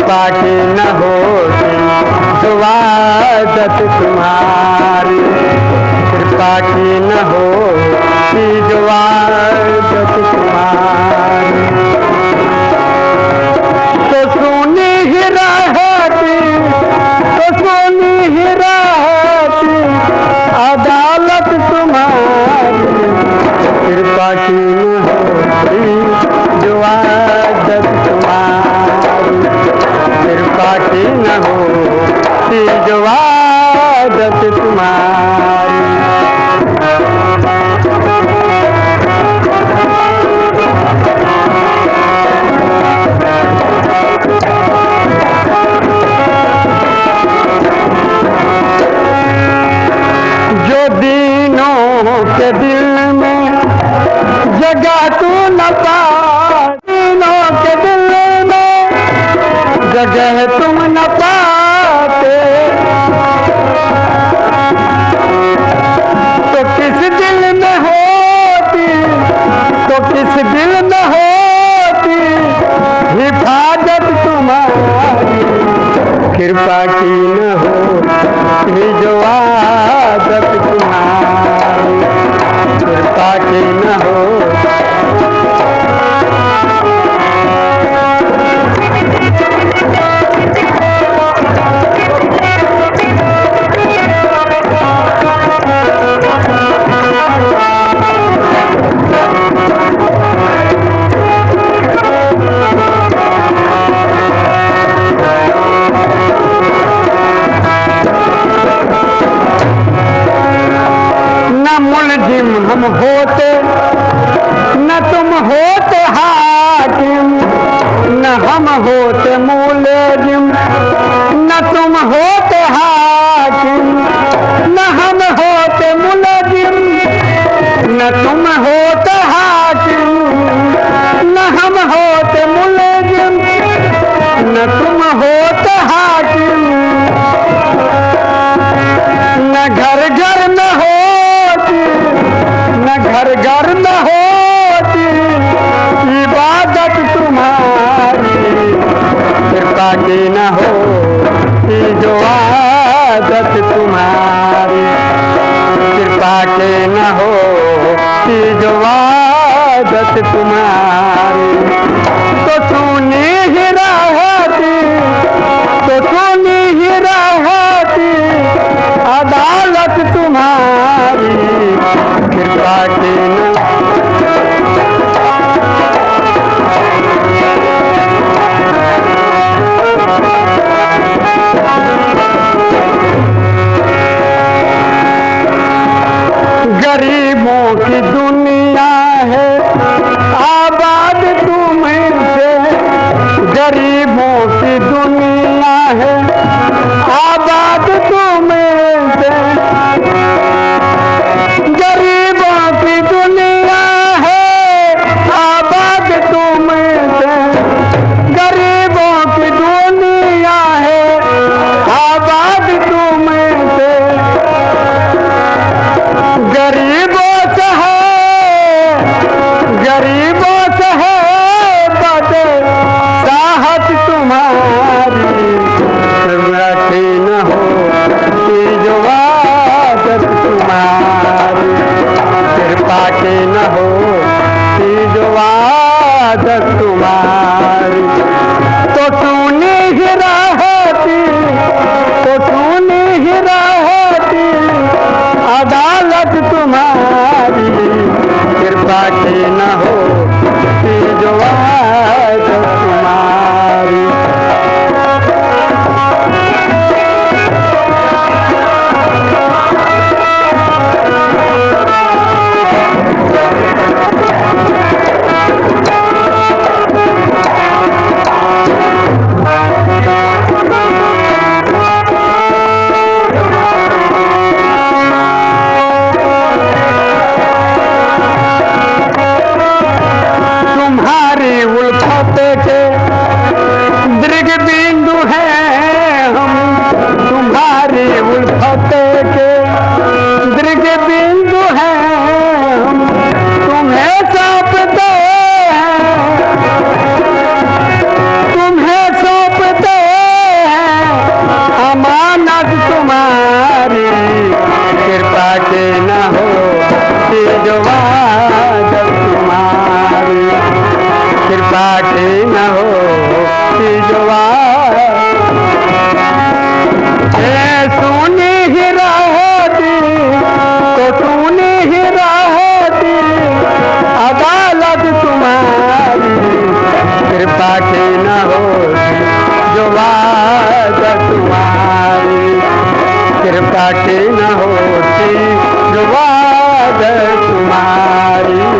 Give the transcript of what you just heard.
कृपा की न हो दुआदत तुम्हारी। कृपा की न हो दुआदत दीनों के दिल में जगह तू न पा। के दिल में जगह तुम न पाते। तो किस दिल में होती? तो किस दिल में होती? हिफाजत तुम्हारी, कृपा की न हो जो कृपा की न हो हम होते, न तुम होते हाकिम, न हम होते मुलजिम, न तुम होते हाकिम, न हम होते मुलजिम, न तुम होते आदत तुम्हारी। कृपा के न हो जो आदत तुम्हारी। घाटी न होती जो तुम्हारी